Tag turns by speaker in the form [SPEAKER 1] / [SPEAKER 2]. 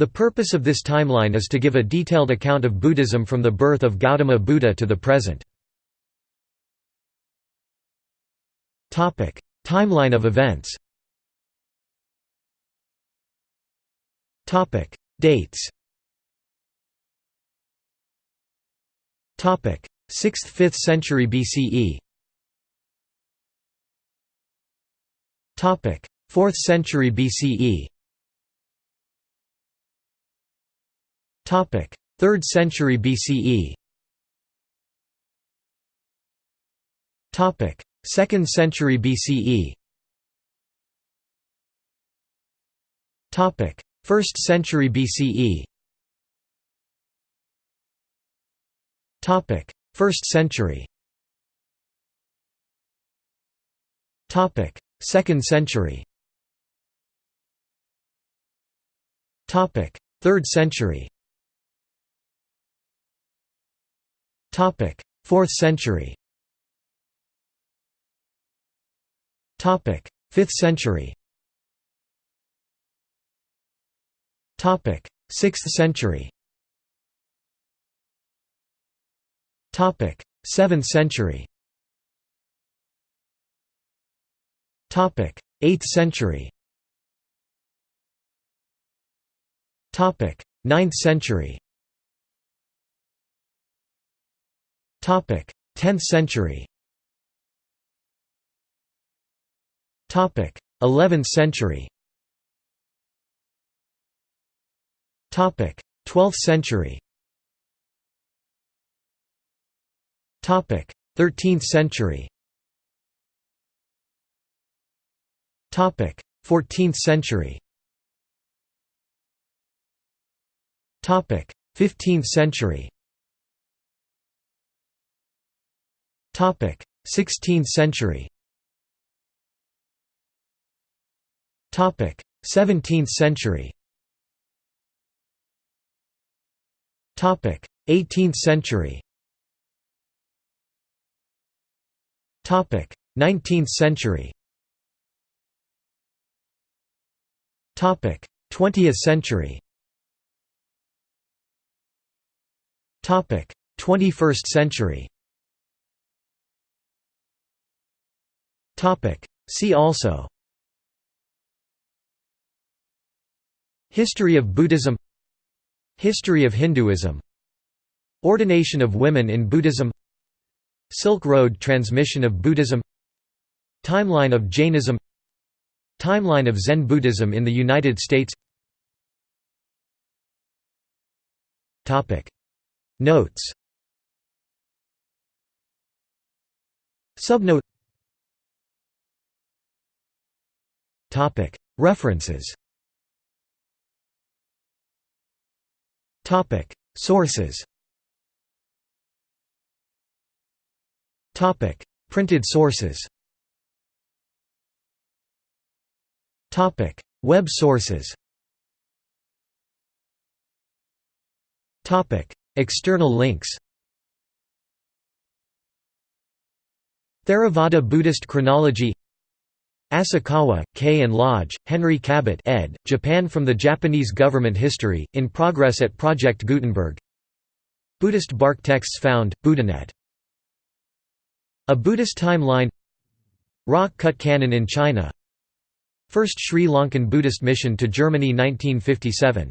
[SPEAKER 1] The purpose of this timeline is to give a detailed account of Buddhism from the birth of Gautama Buddha to the present. Timeline of events Dates 6th–5th century BCE 4th century BCE 3rd century BCE 2nd century BCE 1st century BCE 1st century. 2nd century. 3rd century 4th century. 5th century. 6th century. 7th century. 8th century. 9th century 10th century. 11th century. 12th century. 13th century. 14th century. 15th century 16th century. 17th century. 18th century. 19th century. 20th century. 21st century See also. History of Buddhism. History of Hinduism. Ordination of women in Buddhism. Silk Road transmission of Buddhism. Timeline of Jainism. Timeline of Zen Buddhism in the United States. Notes. Subnote References. Sources. Printed sources. Topic. Web sources. Topic. External links. Theravada Buddhist Chronology Asakawa, K. and Lodge, Henry Cabot ed., Japan from the Japanese Government History, in progress at Project Gutenberg Buddhist bark texts found, Buddhanet A Buddhist timeline Rock-cut canon in China First Sri Lankan Buddhist mission to Germany 1957